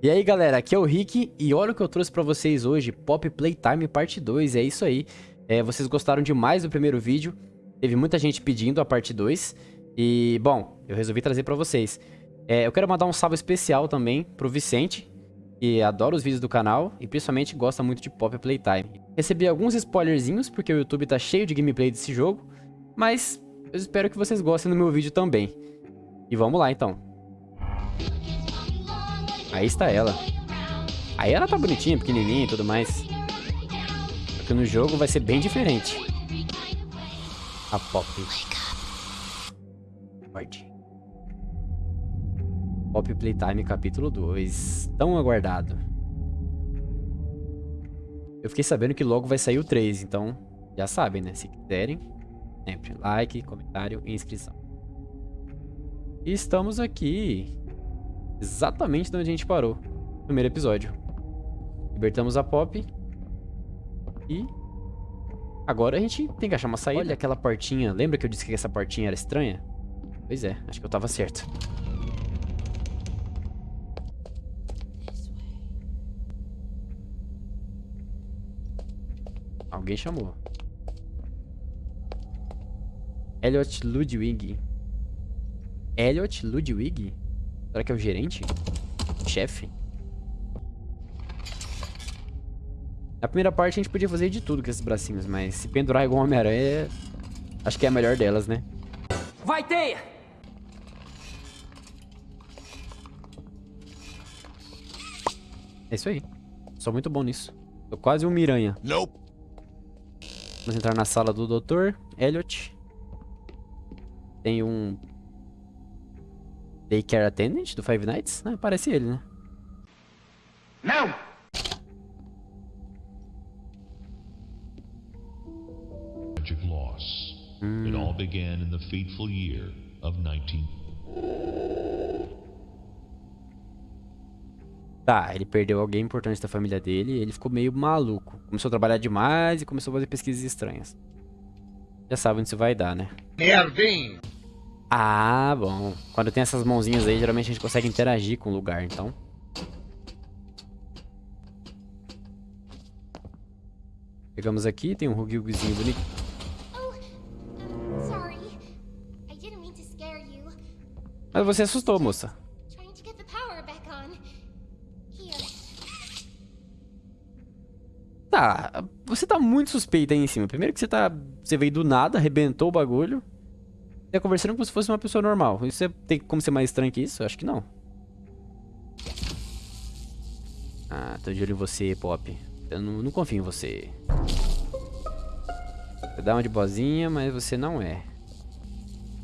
E aí galera, aqui é o Rick e olha o que eu trouxe pra vocês hoje, Pop Playtime Parte 2, é isso aí. É, vocês gostaram demais do primeiro vídeo, teve muita gente pedindo a parte 2 e, bom, eu resolvi trazer pra vocês. É, eu quero mandar um salve especial também pro Vicente, que adora os vídeos do canal e principalmente gosta muito de Pop Playtime. Recebi alguns spoilerzinhos porque o YouTube tá cheio de gameplay desse jogo, mas eu espero que vocês gostem do meu vídeo também. E vamos lá então. Aí está ela. Aí ela tá bonitinha, pequenininha e tudo mais. Porque no jogo vai ser bem diferente. A Pop. Pode. Pop Playtime capítulo 2. Tão aguardado. Eu fiquei sabendo que logo vai sair o 3, então já sabem, né? Se quiserem, sempre like, comentário e inscrição. E estamos aqui exatamente de onde a gente parou no primeiro episódio. Libertamos a Pop. E agora a gente tem que achar uma saída. Olha aquela portinha. Lembra que eu disse que essa portinha era estranha? Pois é, acho que eu tava certo. Alguém chamou. Elliot Ludwig. Elliot Ludwig? Será que é o gerente? Chefe? Na primeira parte a gente podia fazer de tudo com esses bracinhos, mas se pendurar igual Homem-Aranha, acho que é a melhor delas, né? Vai, teia! É isso aí. Sou muito bom nisso. Tô quase um miranha. Nope. Vamos entrar na sala do Dr. Elliot. Tem um Daycare Attendant do Five Nights? Ah, parece ele, né? Não! Loss. It all began in the fateful year of 19. Tá, ele perdeu alguém importante da família dele e ele ficou meio maluco. Começou a trabalhar demais e começou a fazer pesquisas estranhas. Já sabe onde isso vai dar, né? Merdinho! Ah, bom. Quando tem essas mãozinhas aí, geralmente a gente consegue interagir com o lugar, então. Pegamos aqui, tem um Hugilguzinho bonito. Oh. Mas você assustou, moça. Tá, você tá muito suspeita aí em cima. Primeiro que você tá... Você veio do nada, arrebentou o bagulho. Você tá conversando como se fosse uma pessoa normal. Isso é- tem como ser mais estranho que isso? Acho que não. Ah, tô de olho em você, Pop. Eu não, não confio em você. Você dá uma de bozinha, mas você não é.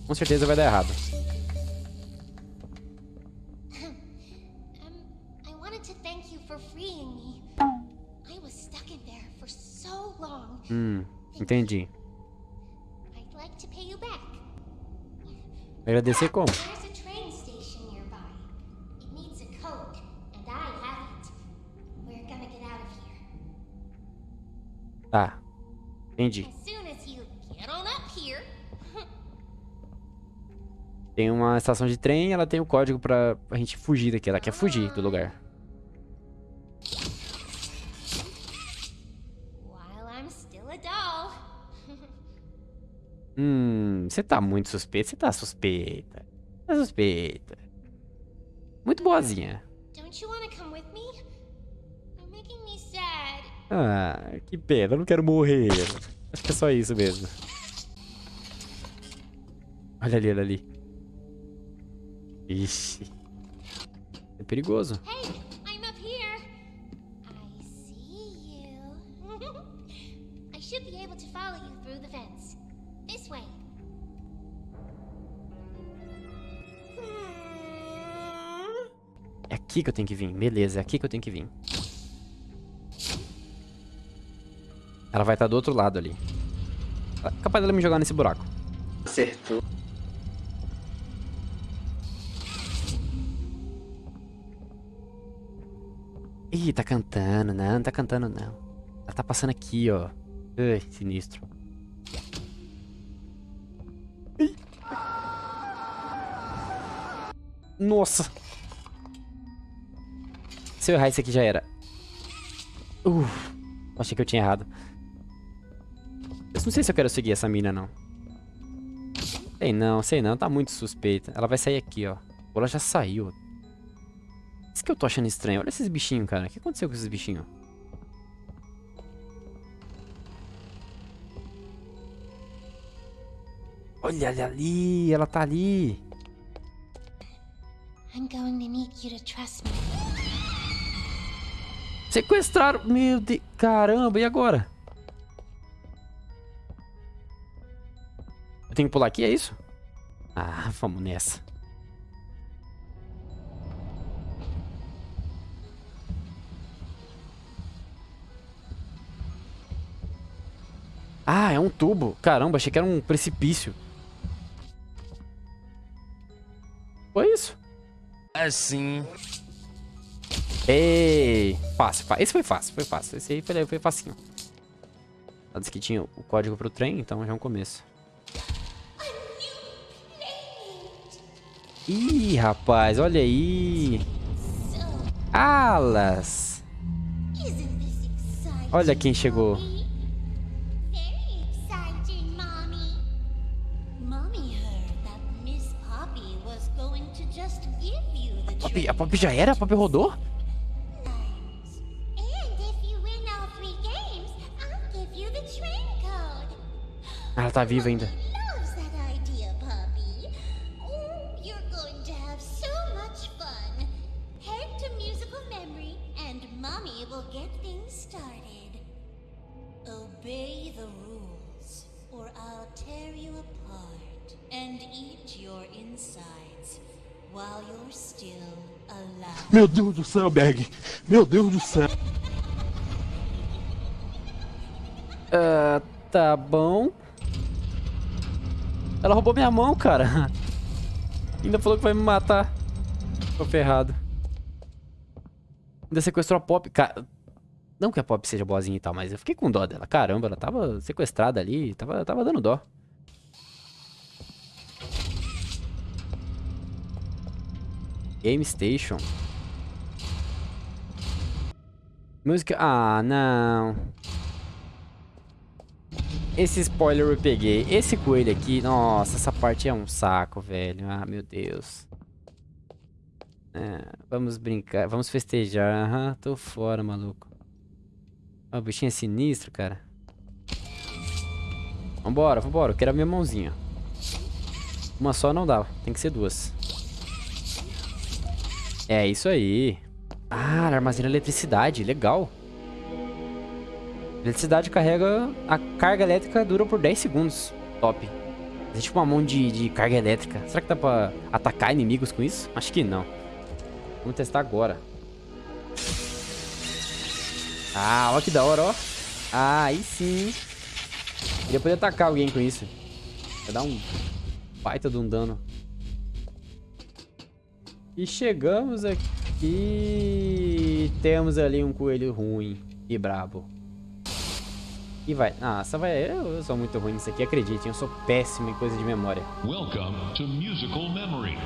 Com certeza vai dar errado. Um, I of here. Tá. Entendi. Tem uma estação de trem, ela tem o código pra, pra gente fugir daqui. Ela quer fugir do lugar. Hum, você tá muito suspeita. Você tá suspeita. Tá suspeita. Muito boazinha. Ah, que pena. Eu não quero morrer. Acho que é só isso mesmo. Olha ali, olha ali. Ixi. É perigoso. Hey, aqui que eu tenho que vir. Beleza, é aqui que eu tenho que vir. Ela vai estar do outro lado ali. É capaz dela me jogar nesse buraco. Acertou. Ih, tá cantando. Não, não tá cantando, não. Ela tá passando aqui, ó. Ai, sinistro. Nossa. Se eu errar isso aqui já era. Uf, achei que eu tinha errado. Eu não sei se eu quero seguir essa mina, não. Sei não, sei não. Tá muito suspeita. Ela vai sair aqui, ó. Ou ela já saiu. Isso que eu tô achando estranho. Olha esses bichinhos, cara. O que aconteceu com esses bichinhos? Olha ali. Ela tá ali. I'm going to need you to trust. Sequestraram. Meu Deus. Caramba, e agora? Eu tenho que pular aqui, é isso? Ah, vamos nessa. Ah, é um tubo. Caramba, achei que era um precipício. Foi isso? Assim. Ei, fácil, fácil. Esse foi fácil, foi fácil. Esse aí foi, foi facinho. Ela disse que tinha o código pro trem, então já é um começo. Ih, rapaz, olha aí. Alas. Olha quem chegou. Poppy a Pop já era? A Pop rodou? While you're still alive. Meu Deus do céu, Berg. Meu Deus do céu. Ah, tá bom. Ela roubou minha mão, cara. Ainda falou que vai me matar. Tô ferrado. Ainda sequestrou a Pop. Cara, não que a Pop seja boazinha e tal, mas eu fiquei com dó dela. Caramba, ela tava sequestrada ali. Tava, tava dando dó. Game Station. Música... Ah, não. Esse spoiler eu peguei. Esse coelho aqui... Nossa, essa parte é um saco, velho. Ah, meu Deus. É, vamos brincar. Vamos festejar. Aham, tô fora, maluco. Ó, o bichinho é sinistro, cara. Vambora, vambora. Eu quero a minha mãozinha. Uma só não dá. Tem que ser duas. É isso aí. Ah, armazena eletricidade. Legal. Eletricidade carrega... A carga elétrica dura por 10 segundos. Top. É tipo uma mão de, de carga elétrica. Será que dá pra atacar inimigos com isso? Acho que não. Vamos testar agora. Ah, olha que da hora, ó. Ah, aí sim. Queria poder atacar alguém com isso. Vai dar um baita de um dano. E chegamos aqui. Temos ali um coelho ruim e brabo. E vai. Ah, essa vai. Eu sou muito ruim nisso aqui, acreditem. Eu sou péssimo em coisa de memória. Welcome to Musical Memory.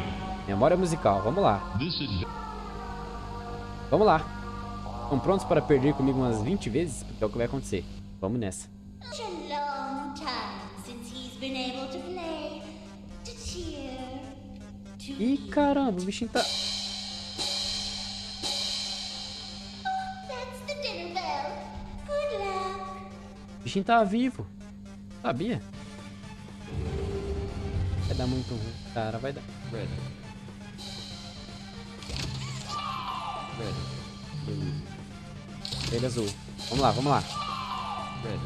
Memória musical, vamos lá. Vamos lá. Estão prontos para perder comigo umas 20 vezes? Porque é o que vai acontecer. Vamos nessa. Ih, caramba, o bichinho tá... bichinho tá vivo. Sabia? Vai dar muito ruim. Cara, vai dar. Red. Red. Blue. Ele azul. Vamos lá, vamos lá. Red.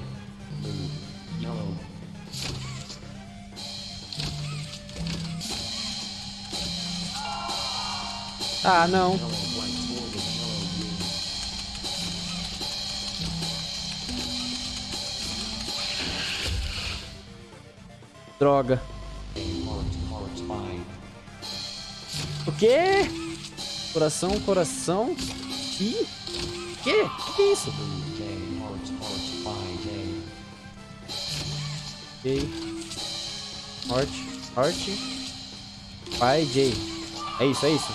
Blue. Yellow. Ah, não. Yellow. Droga. O quê? Coração, coração. Ih. Quê? Que que é isso? J. Heart. Heart. Pai J. É isso, é isso.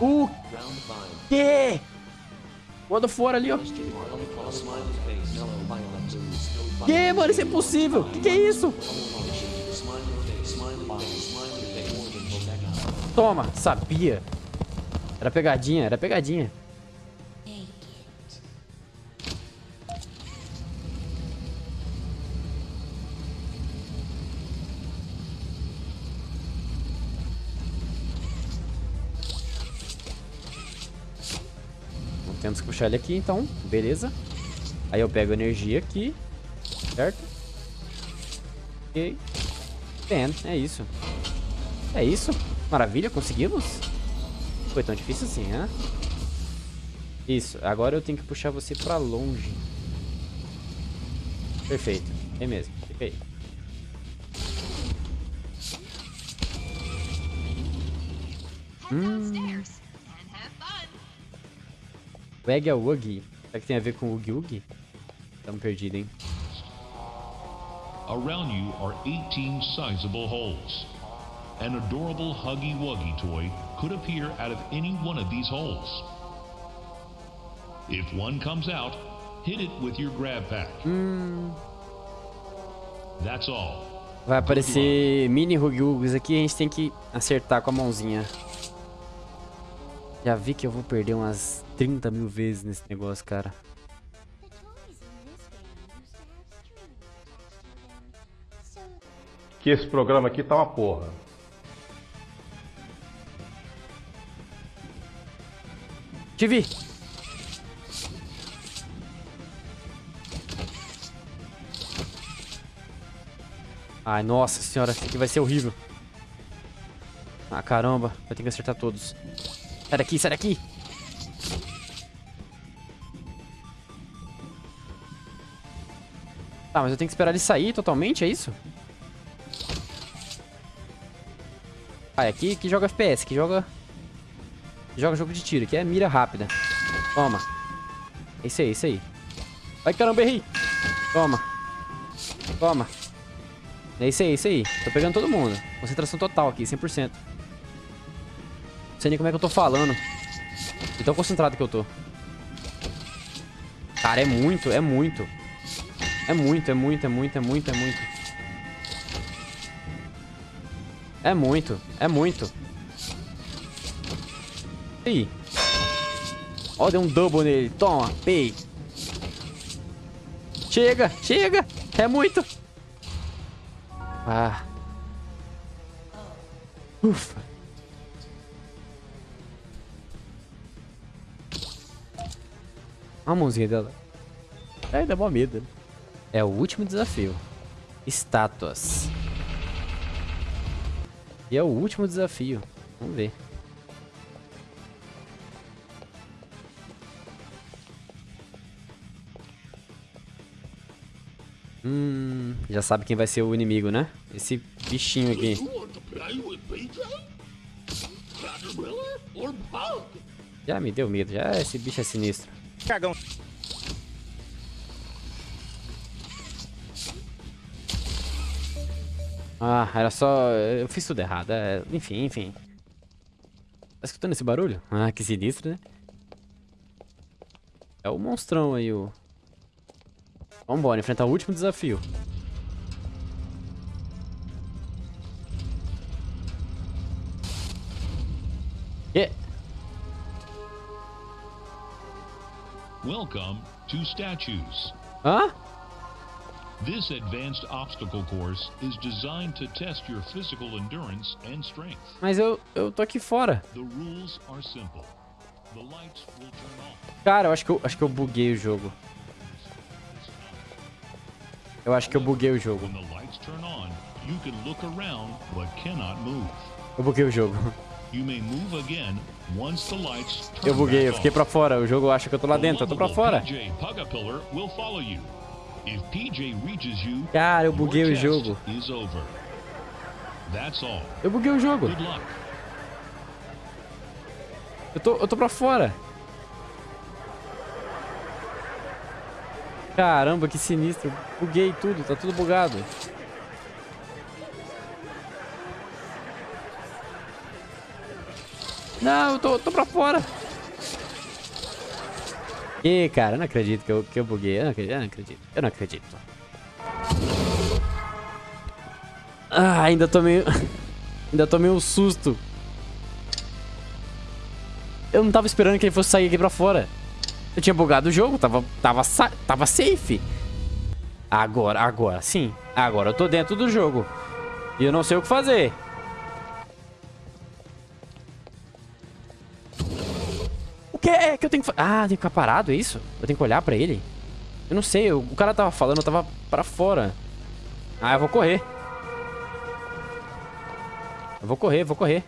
O Round 5. quê? Quando for ali, ó. Que, mano? Isso é impossível. Que que é isso? Toma, sabia. Era pegadinha, era pegadinha. Temos que puxar ele aqui, então. Beleza. Aí eu pego energia aqui. Certo? Ok. Pen, é isso. É isso. Maravilha, conseguimos. Foi tão difícil assim, né? Isso. Agora eu tenho que puxar você pra longe. Perfeito. É mesmo. Fica aí. downstairs and have fun. Wag é Wuggy. Será que tem a ver com Oogie Oogie? Tamo perdido, hein? Around you are 18 sizable holes. An adorable Huggy Wuggy toy could appear out of any one of these holes. If one comes out, hit it with your grab pack. That's all. Vai aparecer mini Oogies aqui a gente tem que acertar com a mãozinha. Já vi que eu vou perder umas 30 mil vezes nesse negócio, cara. Que esse programa aqui tá uma porra. Te vi! Ai, nossa senhora, isso aqui vai ser horrível. Ah, caramba, vai ter que acertar todos. Sai daqui, sai daqui! Tá, mas eu tenho que esperar ele sair totalmente, é isso? Ah, é aqui que joga FPS, que joga... joga jogo de tiro, que é mira rápida. Toma. É isso aí, é isso aí. Vai, caramba, errei. Toma. Toma. É isso aí, é isso aí. Tô pegando todo mundo. Concentração total aqui, 100%. Não sei nem como é que eu tô falando. De tão concentrado que eu tô. Cara, é muito, é muito. É muito, é muito, é muito, é muito, é muito. É muito, é muito. Aí? Ó, deu um double nele. Toma, pei. Chega, chega. É muito. Ah. Ufa. A mãozinha dela. Ai, dá mó medo. É o último desafio. Estátuas. E é o último desafio. Vamos ver. Hum, já sabe quem vai ser o inimigo, né? Esse bichinho aqui. Já me deu medo, já esse bicho é sinistro. Cagão. Ah, era só. Eu fiz tudo errado. é, Enfim, enfim. Tá escutando esse barulho? Ah, que sinistro, né? É o monstrão aí, o. Vambora, enfrentar o último desafio. Que? Welcome to Statues. Hã? This advanced obstacle course is designed to test your physical endurance and strength. Mas eu, eu tô aqui fora. The rules are simple. The lights will turn off. Cara, eu acho que eu, acho que eu buguei o jogo. Eu acho que eu buguei o jogo. Eu buguei o jogo. You may move again once the lights turn Eu buguei, eu fiquei pra fora. O jogo acha que eu tô lá dentro, eu tô pra fora. Cara, eu buguei o jogo. Eu buguei o jogo. Good luck. Eu tô, eu tô pra fora. Caramba, que sinistro. Buguei tudo, tá tudo bugado. Não, eu tô, tô pra fora. Ih, cara, eu não acredito que eu, que eu buguei. Eu não acredito, eu não acredito. Eu não acredito. Ah, ainda tomei... ainda tomei um susto. Eu não tava esperando que ele fosse sair aqui pra fora. Eu tinha bugado o jogo, tava, tava, tava safe. Agora, agora, sim. Agora eu tô dentro do jogo. E eu não sei o que fazer. Que é que eu tenho que... Ah, tem que ficar parado, é isso? Eu tenho que olhar pra ele? Eu não sei, o cara tava falando, eu tava pra fora. Ah, eu vou correr. Eu vou correr, vou correr.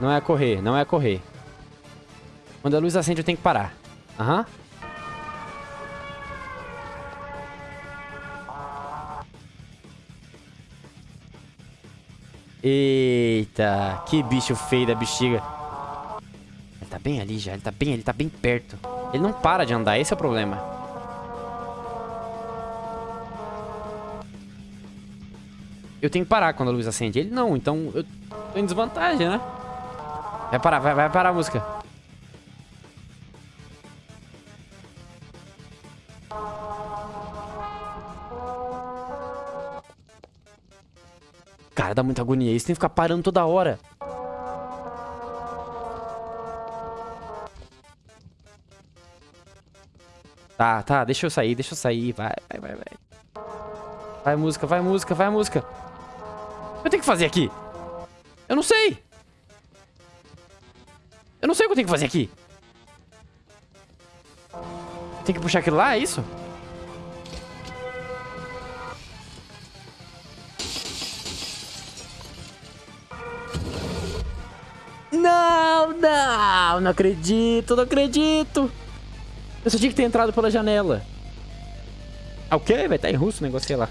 Não é correr, não é correr. Quando a luz acende, eu tenho que parar. Aham. Uhum. Eita, que bicho feio da bexiga. Ele tá bem ali já, ele tá bem, ele tá bem perto. Ele não para de andar, esse é o problema. Eu tenho que parar quando a luz acende. Ele não, então eu tô em desvantagem, né? Vai parar, vai, vai parar a música. Muita agonia. Isso tem que ficar parando toda hora. Tá, tá, deixa eu sair, deixa eu sair. Vai, vai, vai, vai. Vai música, vai música, vai música. Eu tenho que fazer aqui. Eu não sei. Eu não sei o que eu tenho que fazer aqui. Tem que puxar aquilo lá, é isso? Não, não, acredito, não acredito. Eu só tinha que ter entrado pela janela. Ah, o quê? Vai estar em russo o negócio, sei lá.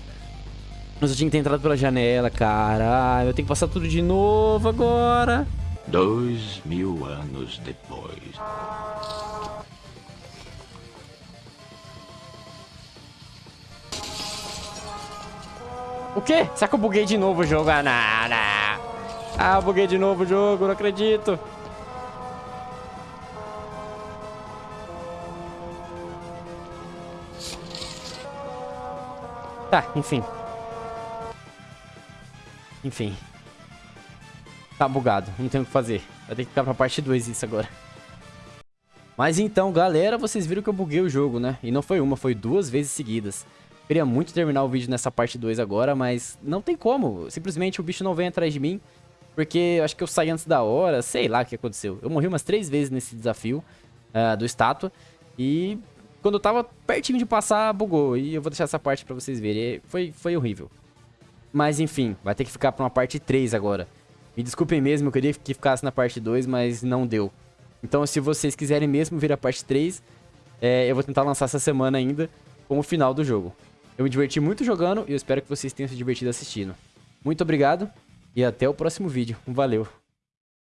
Eu tinha que ter entrado pela janela, cara. Eu tenho que passar tudo de novo agora. Dois mil anos depois. O quê? Será que eu buguei de novo o jogo? Ah, não, não. Ah, buguei de novo o jogo, não acredito. Tá, enfim. Enfim. Tá bugado, não tem o que fazer. Vai ter que ficar pra parte 2 isso agora. Mas então, galera, vocês viram que eu buguei o jogo, né? E não foi uma, foi duas vezes seguidas. Queria muito terminar o vídeo nessa parte 2 agora, mas não tem como. Simplesmente o bicho não vem atrás de mim. Porque acho que eu saí antes da hora, sei lá o que aconteceu. Eu morri umas três vezes nesse desafio uh, do estátua. E quando eu tava pertinho de passar, bugou. E eu vou deixar essa parte pra vocês verem. Foi, foi horrível. Mas enfim, vai ter que ficar pra uma parte 3 agora. Me desculpem mesmo, eu queria que ficasse na parte 2, mas não deu. Então se vocês quiserem mesmo ver a parte 3, é, eu vou tentar lançar essa semana ainda com o final do jogo. Eu me diverti muito jogando e eu espero que vocês tenham se divertido assistindo. Muito obrigado e até o próximo vídeo. Valeu!